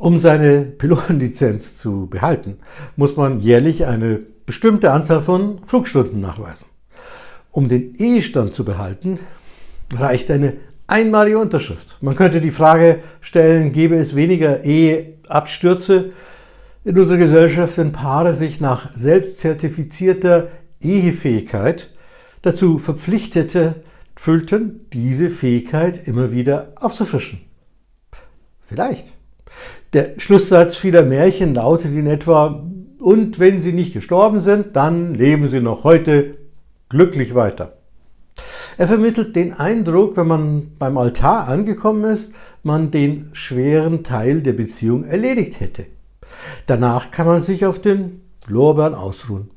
Um seine Pilotenlizenz zu behalten, muss man jährlich eine bestimmte Anzahl von Flugstunden nachweisen. Um den Ehestand zu behalten, reicht eine einmalige Unterschrift. Man könnte die Frage stellen, gäbe es weniger Eheabstürze in unserer Gesellschaft, wenn Paare sich nach selbstzertifizierter Ehefähigkeit dazu verpflichtete fühlten, diese Fähigkeit immer wieder aufzufrischen. Vielleicht. Der Schlusssatz vieler Märchen lautet in etwa, und wenn sie nicht gestorben sind, dann leben sie noch heute glücklich weiter. Er vermittelt den Eindruck, wenn man beim Altar angekommen ist, man den schweren Teil der Beziehung erledigt hätte. Danach kann man sich auf den Lorbeeren ausruhen.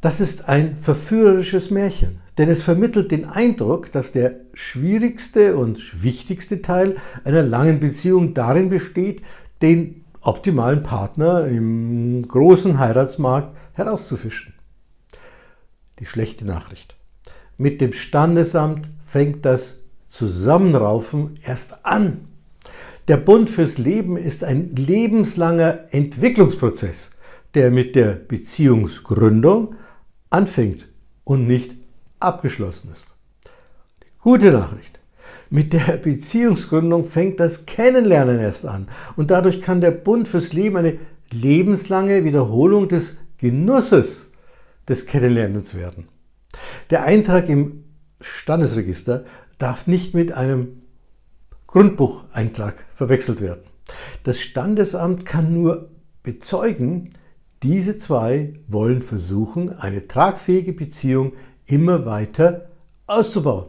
Das ist ein verführerisches Märchen, denn es vermittelt den Eindruck, dass der schwierigste und wichtigste Teil einer langen Beziehung darin besteht, den optimalen Partner im großen Heiratsmarkt herauszufischen. Die schlechte Nachricht. Mit dem Standesamt fängt das Zusammenraufen erst an. Der Bund fürs Leben ist ein lebenslanger Entwicklungsprozess, der mit der Beziehungsgründung anfängt und nicht abgeschlossen ist. Gute Nachricht. Mit der Beziehungsgründung fängt das Kennenlernen erst an und dadurch kann der Bund fürs Leben eine lebenslange Wiederholung des Genusses des Kennenlernens werden. Der Eintrag im Standesregister darf nicht mit einem Grundbucheintrag verwechselt werden. Das Standesamt kann nur bezeugen, diese zwei wollen versuchen, eine tragfähige Beziehung immer weiter auszubauen.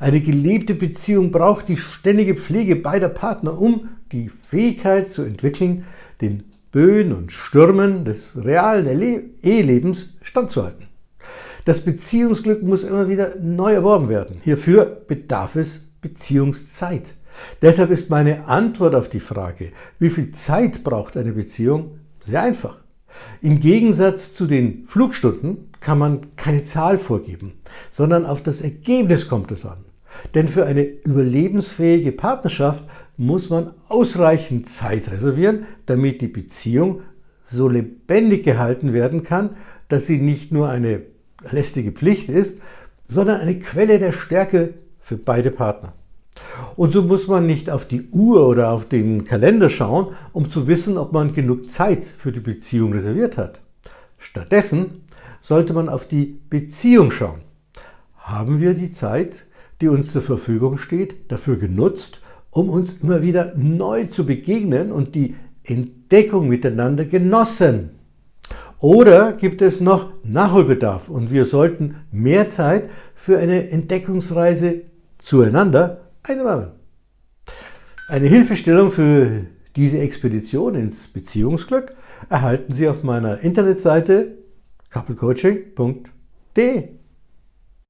Eine gelebte Beziehung braucht die ständige Pflege beider Partner, um die Fähigkeit zu entwickeln, den Böen und Stürmen des realen Ehelebens standzuhalten. Das Beziehungsglück muss immer wieder neu erworben werden. Hierfür bedarf es Beziehungszeit. Deshalb ist meine Antwort auf die Frage, wie viel Zeit braucht eine Beziehung, sehr einfach. Im Gegensatz zu den Flugstunden kann man keine Zahl vorgeben, sondern auf das Ergebnis kommt es an. Denn für eine überlebensfähige Partnerschaft muss man ausreichend Zeit reservieren, damit die Beziehung so lebendig gehalten werden kann, dass sie nicht nur eine lästige Pflicht ist, sondern eine Quelle der Stärke für beide Partner. Und so muss man nicht auf die Uhr oder auf den Kalender schauen, um zu wissen, ob man genug Zeit für die Beziehung reserviert hat. Stattdessen sollte man auf die Beziehung schauen. Haben wir die Zeit, die uns zur Verfügung steht, dafür genutzt, um uns immer wieder neu zu begegnen und die Entdeckung miteinander genossen? Oder gibt es noch Nachholbedarf und wir sollten mehr Zeit für eine Entdeckungsreise zueinander einräumen. Eine Hilfestellung für diese Expedition ins Beziehungsglück erhalten Sie auf meiner Internetseite couplecoaching.de.